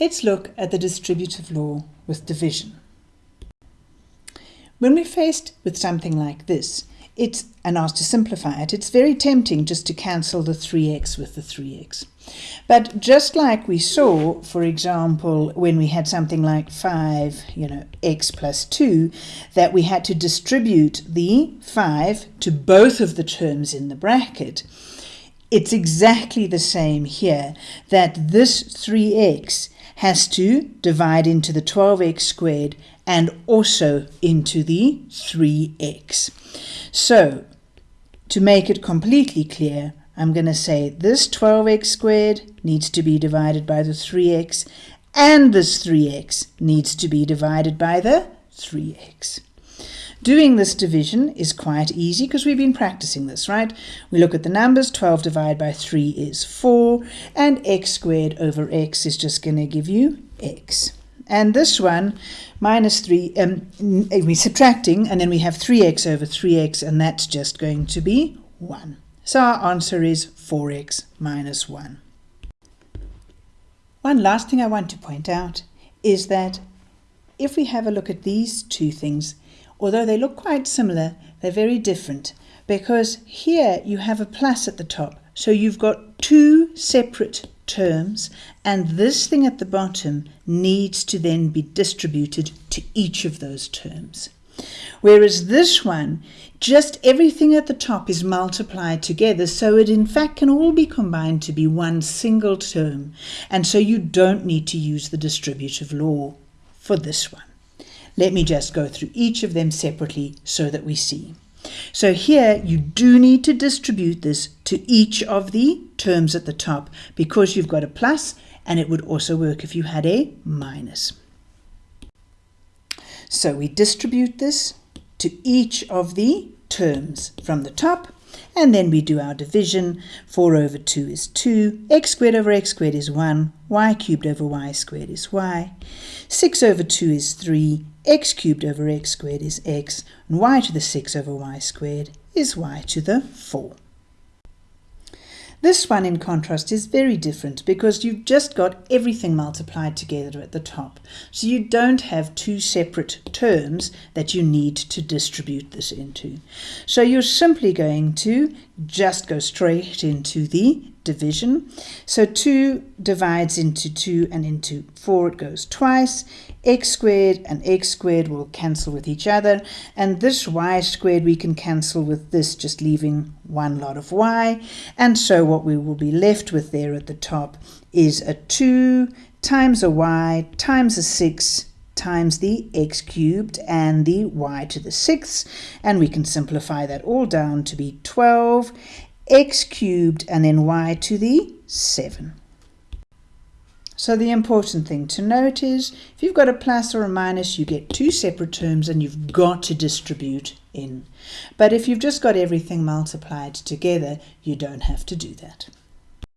Let's look at the distributive law with division. When we're faced with something like this, it's and asked to simplify it, it's very tempting just to cancel the 3x with the 3x. But just like we saw, for example, when we had something like 5, you know, x plus 2, that we had to distribute the 5 to both of the terms in the bracket, it's exactly the same here, that this 3x has to divide into the 12x squared and also into the 3x. So, to make it completely clear, I'm going to say this 12x squared needs to be divided by the 3x, and this 3x needs to be divided by the 3x. Doing this division is quite easy because we've been practicing this, right? We look at the numbers, 12 divided by 3 is 4, and x squared over x is just going to give you x. And this one, minus 3, um, we're subtracting, and then we have 3x over 3x, and that's just going to be 1. So our answer is 4x minus 1. One last thing I want to point out is that if we have a look at these two things, Although they look quite similar, they're very different because here you have a plus at the top. So you've got two separate terms and this thing at the bottom needs to then be distributed to each of those terms. Whereas this one, just everything at the top is multiplied together, so it in fact can all be combined to be one single term, and so you don't need to use the distributive law for this one. Let me just go through each of them separately so that we see. So here you do need to distribute this to each of the terms at the top because you've got a plus and it would also work if you had a minus. So we distribute this to each of the terms from the top and then we do our division. 4 over 2 is 2, x squared over x squared is 1, y cubed over y squared is y, 6 over 2 is 3, x cubed over x squared is x, and y to the 6 over y squared is y to the 4. This one, in contrast, is very different because you've just got everything multiplied together at the top. So you don't have two separate terms that you need to distribute this into. So you're simply going to just go straight into the division. So 2 divides into 2 and into 4 it goes twice. x squared and x squared will cancel with each other. And this y squared we can cancel with this, just leaving one lot of y. And so what we will be left with there at the top is a 2 times a y times a 6 times the x cubed and the y to the sixth, and we can simplify that all down to be 12 x cubed and then y to the 7. So the important thing to note is if you've got a plus or a minus, you get two separate terms and you've got to distribute in. But if you've just got everything multiplied together, you don't have to do that.